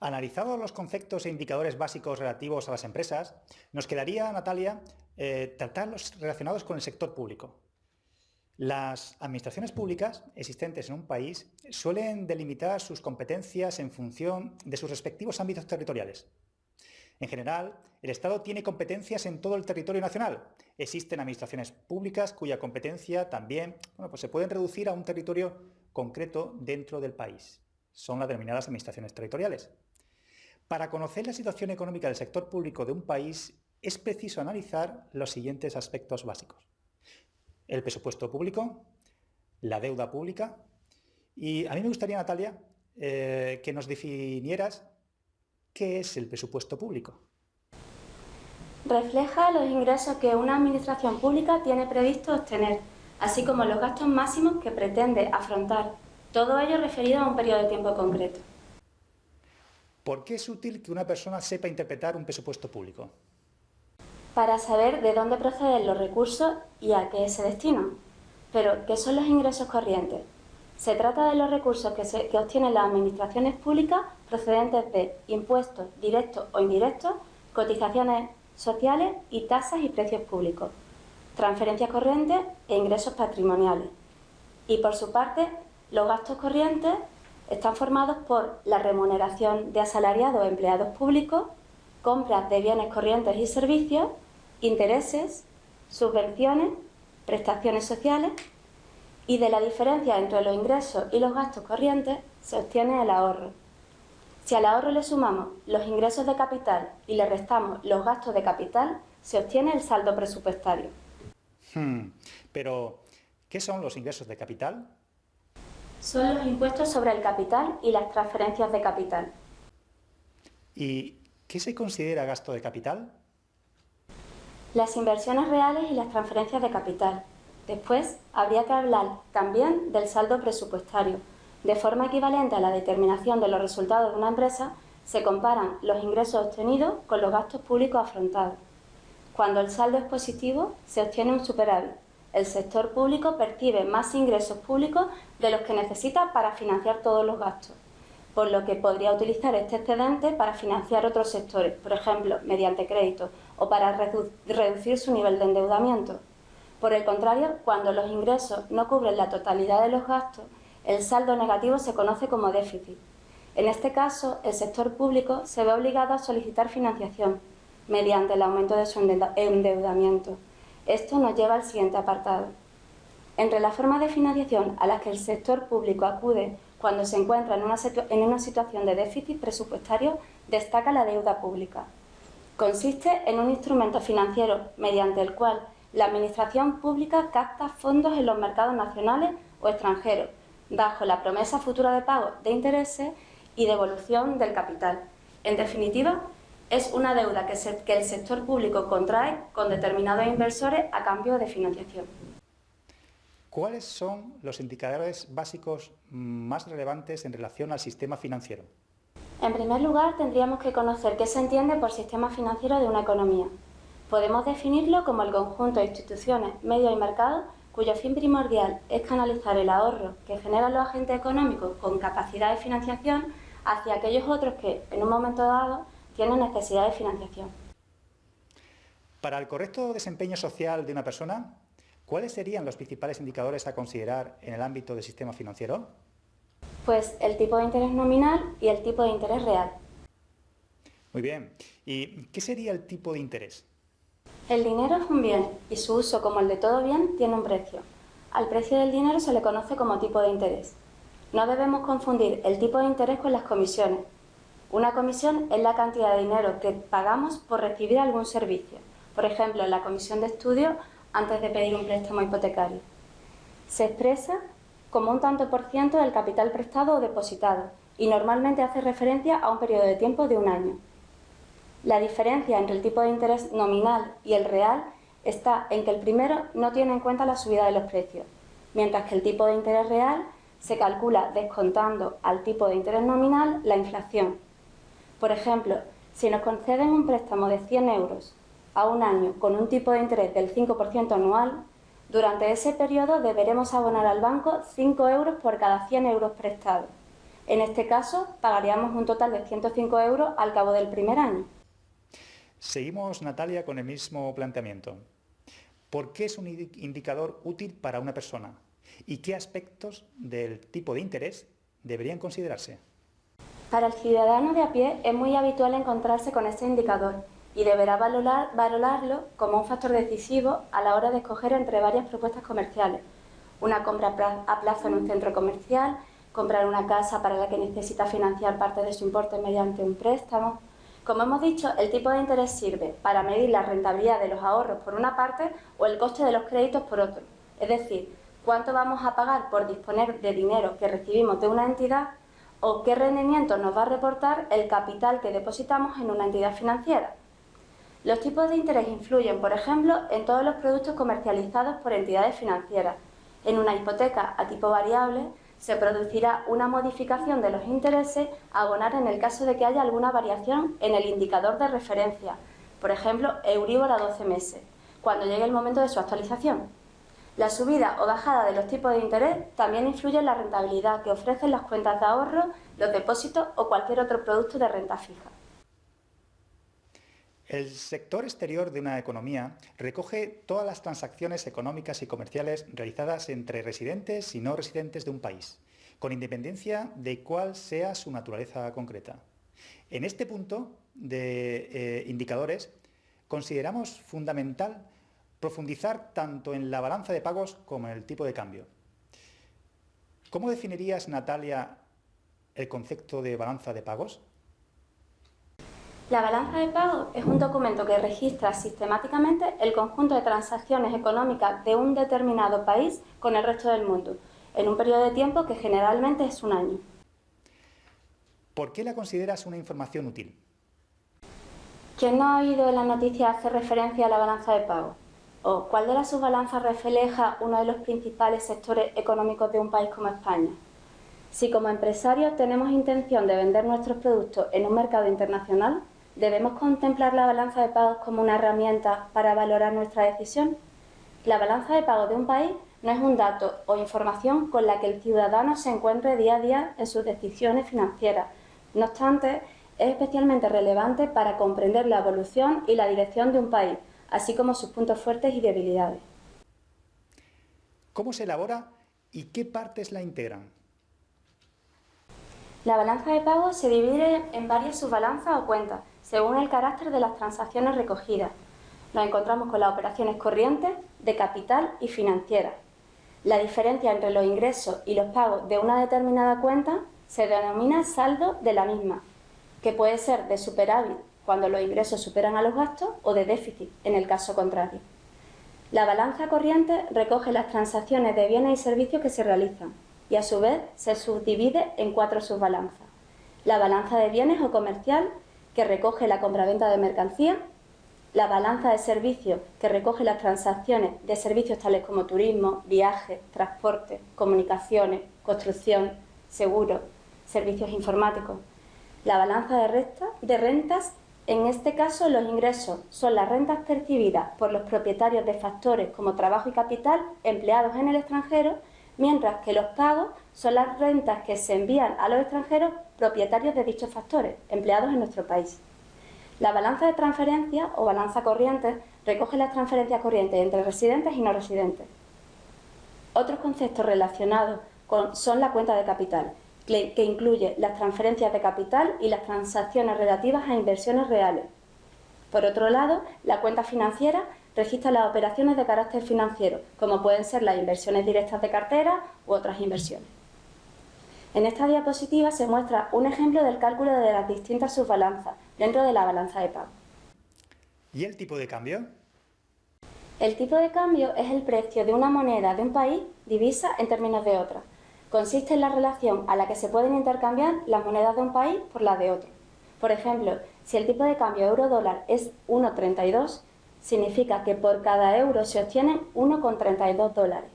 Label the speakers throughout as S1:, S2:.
S1: Analizados los conceptos e indicadores básicos relativos a las empresas, nos quedaría, Natalia, eh, tratar los relacionados con el sector público. Las administraciones públicas existentes en un país suelen delimitar sus competencias en función de sus respectivos ámbitos territoriales. En general, el Estado tiene competencias en todo el territorio nacional. Existen administraciones públicas cuya competencia también bueno, pues se pueden reducir a un territorio concreto dentro del país. Son las denominadas administraciones territoriales. Para conocer la situación económica del sector público de un país es preciso analizar los siguientes aspectos básicos. El presupuesto público, la deuda pública y a mí me gustaría, Natalia, eh, que nos definieras qué es el presupuesto público.
S2: Refleja los ingresos que una administración pública tiene previsto obtener, así como los gastos máximos que pretende afrontar, todo ello referido a un periodo de tiempo concreto.
S1: ¿Por qué es útil que una persona sepa interpretar un presupuesto público?
S2: Para saber de dónde proceden los recursos y a qué se destinan. Pero, ¿qué son los ingresos corrientes? Se trata de los recursos que, que obtienen las administraciones públicas procedentes de impuestos directos o indirectos, cotizaciones sociales y tasas y precios públicos, transferencias corrientes e ingresos patrimoniales. Y por su parte, los gastos corrientes están formados por la remuneración de asalariados o empleados públicos, compras de bienes corrientes y servicios, intereses, subvenciones, prestaciones sociales y de la diferencia entre los ingresos y los gastos corrientes se obtiene el ahorro. Si al ahorro le sumamos los ingresos de capital y le restamos los gastos de capital, se obtiene el saldo presupuestario.
S1: Hmm, pero, ¿qué son los ingresos de capital?
S2: Son los impuestos sobre el capital y las transferencias de capital.
S1: ¿Y qué se considera gasto de capital?
S2: Las inversiones reales y las transferencias de capital. Después, habría que hablar también del saldo presupuestario. De forma equivalente a la determinación de los resultados de una empresa, se comparan los ingresos obtenidos con los gastos públicos afrontados. Cuando el saldo es positivo, se obtiene un superávit, el sector público percibe más ingresos públicos de los que necesita para financiar todos los gastos, por lo que podría utilizar este excedente para financiar otros sectores, por ejemplo, mediante crédito o para reducir su nivel de endeudamiento. Por el contrario, cuando los ingresos no cubren la totalidad de los gastos, el saldo negativo se conoce como déficit. En este caso, el sector público se ve obligado a solicitar financiación mediante el aumento de su endeudamiento. Esto nos lleva al siguiente apartado. Entre las formas de financiación a las que el sector público acude cuando se encuentra en una, situación de déficit presupuestario, destaca la deuda pública. Consiste en un instrumento financiero mediante el cual la Administración pública capta fondos en los mercados nacionales o extranjeros, bajo la promesa futura de pago de intereses y devolución del capital. En definitiva, es una deuda que, el sector público contrae con determinados inversores a cambio de financiación.
S1: ¿Cuáles son los indicadores básicos más relevantes en relación al sistema financiero?
S2: En primer lugar, tendríamos que conocer qué se entiende por sistema financiero de una economía. Podemos definirlo como el conjunto de instituciones, medios y mercados cuyo fin primordial es canalizar el ahorro que generan los agentes económicos con capacidad de financiación hacia aquellos otros que, en un momento dado, tienen necesidad de financiación.
S1: Para el correcto desempeño social de una persona, ¿cuáles serían los principales indicadores a considerar en el ámbito del sistema financiero?
S2: Pues el tipo de interés nominal y el tipo de interés real.
S1: Muy bien. ¿Y qué sería el tipo de interés?
S2: El dinero es un bien y su uso, como el de todo bien, tiene un precio. Al precio del dinero se le conoce como tipo de interés. No debemos confundir el tipo de interés con las comisiones, una comisión es la cantidad de dinero que pagamos por recibir algún servicio, por ejemplo, la comisión de estudio antes de pedir un préstamo hipotecario. Se expresa como un tanto por ciento del capital prestado o depositado y normalmente hace referencia a un periodo de tiempo de un año. La diferencia entre el tipo de interés nominal y el real está en que el primero no tiene en cuenta la subida de los precios, mientras que el tipo de interés real se calcula descontando al tipo de interés nominal la inflación, por ejemplo, si nos conceden un préstamo de 100 euros a un año con un tipo de interés del 5% anual, durante ese periodo deberemos abonar al banco 5 euros por cada 100 euros prestados, En este caso, pagaríamos un total de 105 euros al cabo del primer año.
S1: Seguimos, Natalia, con el mismo planteamiento. ¿Por qué es un indicador útil para una persona? ¿Y qué aspectos del tipo de interés deberían considerarse?
S2: Para el ciudadano de a pie es muy habitual encontrarse con este indicador y deberá valorar, valorarlo como un factor decisivo a la hora de escoger entre varias propuestas comerciales. Una compra a plazo en un centro comercial, comprar una casa para la que necesita financiar parte de su importe mediante un préstamo, como hemos dicho, el tipo de interés sirve para medir la rentabilidad de los ahorros por una parte o el coste de los créditos por otro. Es decir, cuánto vamos a pagar por disponer de dinero que recibimos de una entidad o qué rendimiento nos va a reportar el capital que depositamos en una entidad financiera. Los tipos de interés influyen, por ejemplo, en todos los productos comercializados por entidades financieras. En una hipoteca a tipo variable, se producirá una modificación de los intereses a abonar en el caso de que haya alguna variación en el indicador de referencia, por ejemplo, Euribor a 12 meses, cuando llegue el momento de su actualización. La subida o bajada de los tipos de interés también influye en la rentabilidad que ofrecen las cuentas de ahorro, los depósitos o cualquier otro producto de renta fija.
S1: El sector exterior de una economía recoge todas las transacciones económicas y comerciales realizadas entre residentes y no residentes de un país, con independencia de cuál sea su naturaleza concreta. En este punto de eh, indicadores, consideramos fundamental profundizar tanto en la balanza de pagos como en el tipo de cambio. ¿Cómo definirías, Natalia, el concepto de balanza de pagos?
S2: La balanza de pago es un documento que registra sistemáticamente el conjunto de transacciones económicas de un determinado país con el resto del mundo, en un periodo de tiempo que generalmente es un año.
S1: ¿Por qué la consideras una información útil?
S2: ¿Quién no ha oído en la noticia hacer referencia a la balanza de pago? ¿O cuál de las subbalanzas refleja uno de los principales sectores económicos de un país como España? Si como empresarios tenemos intención de vender nuestros productos en un mercado internacional, ¿Debemos contemplar la balanza de pagos como una herramienta para valorar nuestra decisión? La balanza de pagos de un país no es un dato o información con la que el ciudadano se encuentre día a día en sus decisiones financieras. No obstante, es especialmente relevante para comprender la evolución y la dirección de un país, así como sus puntos fuertes y debilidades.
S1: ¿Cómo se elabora y qué partes la integran?
S2: La balanza de pagos se divide en varias subbalanzas o cuentas, según el carácter de las transacciones recogidas. Nos encontramos con las operaciones corrientes, de capital y financieras. La diferencia entre los ingresos y los pagos de una determinada cuenta se denomina saldo de la misma, que puede ser de superávit cuando los ingresos superan a los gastos o de déficit en el caso contrario. La balanza corriente recoge las transacciones de bienes y servicios que se realizan y a su vez se subdivide en cuatro subbalanzas. La balanza de bienes o comercial que recoge la compraventa de mercancía, la balanza de servicios, que recoge las transacciones de servicios tales como turismo, viajes, transporte, comunicaciones, construcción, seguros, servicios informáticos, la balanza de, de rentas, en este caso los ingresos son las rentas percibidas por los propietarios de factores como trabajo y capital empleados en el extranjero, mientras que los pagos son las rentas que se envían a los extranjeros propietarios de dichos factores, empleados en nuestro país. La balanza de transferencia o balanza corriente recoge las transferencias corrientes entre residentes y no residentes. Otros conceptos relacionados con, son la cuenta de capital, que, que incluye las transferencias de capital y las transacciones relativas a inversiones reales. Por otro lado, la cuenta financiera registra las operaciones de carácter financiero, como pueden ser las inversiones directas de cartera u otras inversiones. En esta diapositiva se muestra un ejemplo del cálculo de las distintas subbalanzas dentro de la balanza de pago.
S1: ¿Y el tipo de cambio?
S2: El tipo de cambio es el precio de una moneda de un país divisa en términos de otra. Consiste en la relación a la que se pueden intercambiar las monedas de un país por las de otro. Por ejemplo, si el tipo de cambio euro-dólar es 1,32, significa que por cada euro se obtienen 1,32 dólares.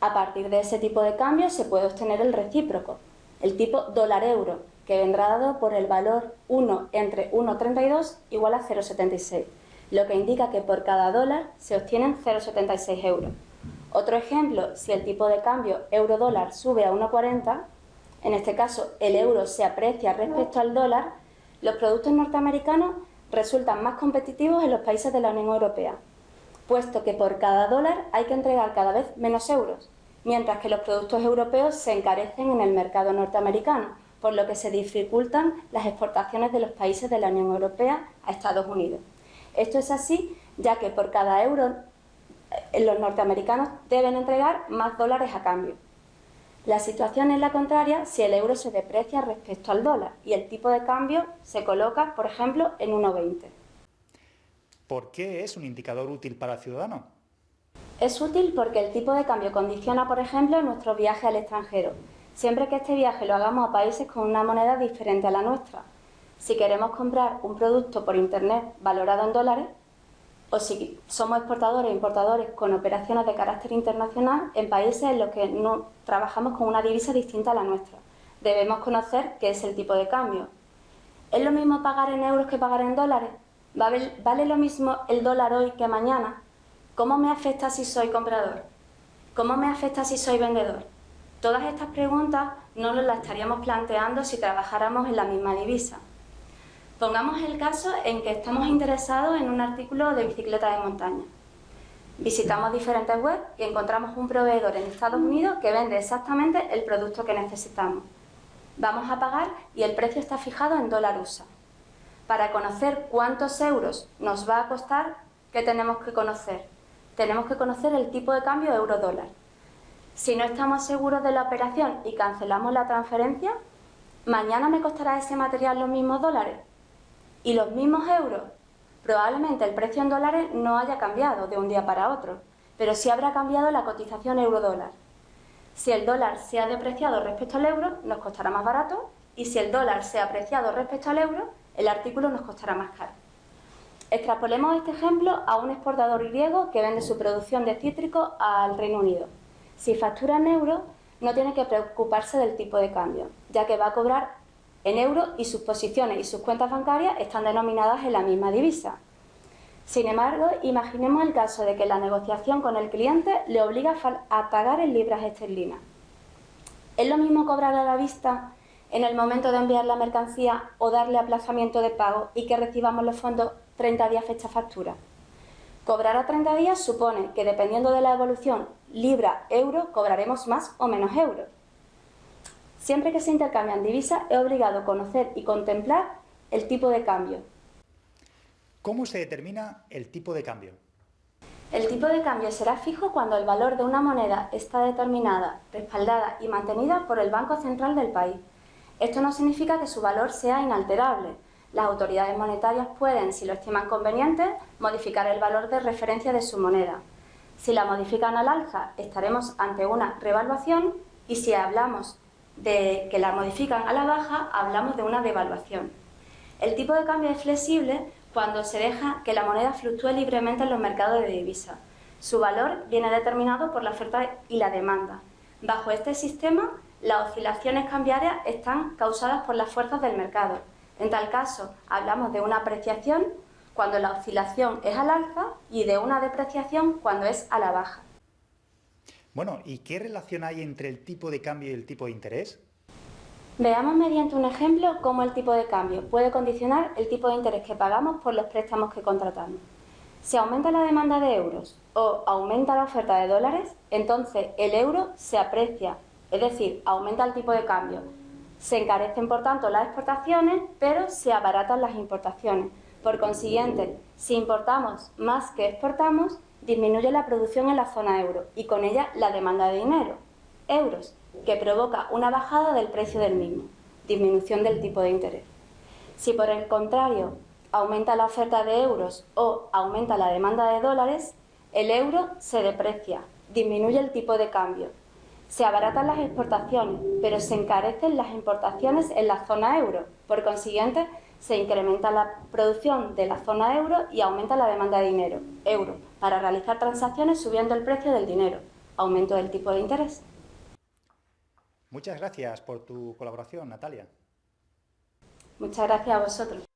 S2: A partir de ese tipo de cambio se puede obtener el recíproco, el tipo dólar-euro, que vendrá dado por el valor 1 entre 1,32 igual a 0,76, lo que indica que por cada dólar se obtienen 0,76 euros. Otro ejemplo, si el tipo de cambio euro-dólar sube a 1,40, en este caso el euro se aprecia respecto al dólar, los productos norteamericanos resultan más competitivos en los países de la Unión Europea, puesto que por cada dólar hay que entregar cada vez menos euros, mientras que los productos europeos se encarecen en el mercado norteamericano, por lo que se dificultan las exportaciones de los países de la Unión Europea a Estados Unidos. Esto es así ya que por cada euro los norteamericanos deben entregar más dólares a cambio. La situación es la contraria si el euro se deprecia respecto al dólar y el tipo de cambio se coloca, por ejemplo, en 1,20.
S1: ¿Por qué es un indicador útil para el ciudadano?
S2: Es útil porque el tipo de cambio condiciona, por ejemplo, nuestro viaje al extranjero, siempre que este viaje lo hagamos a países con una moneda diferente a la nuestra. Si queremos comprar un producto por Internet valorado en dólares, o si somos exportadores e importadores con operaciones de carácter internacional en países en los que trabajamos con una divisa distinta a la nuestra. Debemos conocer qué es el tipo de cambio. ¿Es lo mismo pagar en euros que pagar en dólares? ¿Vale lo mismo el dólar hoy que mañana? ¿Cómo me afecta si soy comprador? ¿Cómo me afecta si soy vendedor? Todas estas preguntas no las estaríamos planteando si trabajáramos en la misma divisa. Pongamos el caso en que estamos interesados en un artículo de bicicleta de montaña. Visitamos diferentes webs y encontramos un proveedor en Estados Unidos que vende exactamente el producto que necesitamos. Vamos a pagar y el precio está fijado en dólar USA. Para conocer cuántos euros nos va a costar, ¿qué tenemos que conocer? Tenemos que conocer el tipo de cambio euro-dólar. Si no estamos seguros de la operación y cancelamos la transferencia, ¿mañana me costará ese material los mismos dólares? ¿Y los mismos euros? Probablemente el precio en dólares no haya cambiado de un día para otro, pero sí habrá cambiado la cotización euro-dólar. Si el dólar se ha depreciado respecto al euro, nos costará más barato, y si el dólar se ha apreciado respecto al euro, el artículo nos costará más caro. Extrapolemos este ejemplo a un exportador griego que vende su producción de cítricos al Reino Unido. Si factura en euros, no tiene que preocuparse del tipo de cambio, ya que va a cobrar en euros y sus posiciones y sus cuentas bancarias están denominadas en la misma divisa. Sin embargo, imaginemos el caso de que la negociación con el cliente le obliga a pagar en libras esterlinas. ¿Es lo mismo cobrar a la vista en el momento de enviar la mercancía o darle aplazamiento de pago y que recibamos los fondos 30 días fecha factura? Cobrar a 30 días supone que dependiendo de la evolución libra-euro cobraremos más o menos euros. Siempre que se intercambian divisas es obligado a conocer y contemplar el tipo de cambio.
S1: ¿Cómo se determina el tipo de cambio?
S2: El tipo de cambio será fijo cuando el valor de una moneda está determinada, respaldada y mantenida por el Banco Central del país. Esto no significa que su valor sea inalterable. Las autoridades monetarias pueden, si lo estiman conveniente, modificar el valor de referencia de su moneda. Si la modifican al alza, estaremos ante una revaluación y si hablamos de que la modifican a la baja, hablamos de una devaluación. El tipo de cambio es flexible cuando se deja que la moneda fluctúe libremente en los mercados de divisas. Su valor viene determinado por la oferta y la demanda. Bajo este sistema, las oscilaciones cambiarias están causadas por las fuerzas del mercado. En tal caso, hablamos de una apreciación cuando la oscilación es al alza y de una depreciación cuando es a la baja.
S1: Bueno, ¿y qué relación hay entre el tipo de cambio y el tipo de interés?
S2: Veamos mediante un ejemplo cómo el tipo de cambio puede condicionar el tipo de interés que pagamos por los préstamos que contratamos. Si aumenta la demanda de euros o aumenta la oferta de dólares, entonces el euro se aprecia, es decir, aumenta el tipo de cambio. Se encarecen, por tanto, las exportaciones, pero se abaratan las importaciones. Por consiguiente, si importamos más que exportamos, disminuye la producción en la zona euro y con ella la demanda de dinero, euros, que provoca una bajada del precio del mismo, disminución del tipo de interés. Si por el contrario aumenta la oferta de euros o aumenta la demanda de dólares, el euro se deprecia, disminuye el tipo de cambio. Se abaratan las exportaciones, pero se encarecen las importaciones en la zona euro. Por consiguiente, se incrementa la producción de la zona euro y aumenta la demanda de dinero, euro, para realizar transacciones subiendo el precio del dinero, aumento del tipo de interés.
S1: Muchas gracias por tu colaboración, Natalia.
S2: Muchas gracias a vosotros.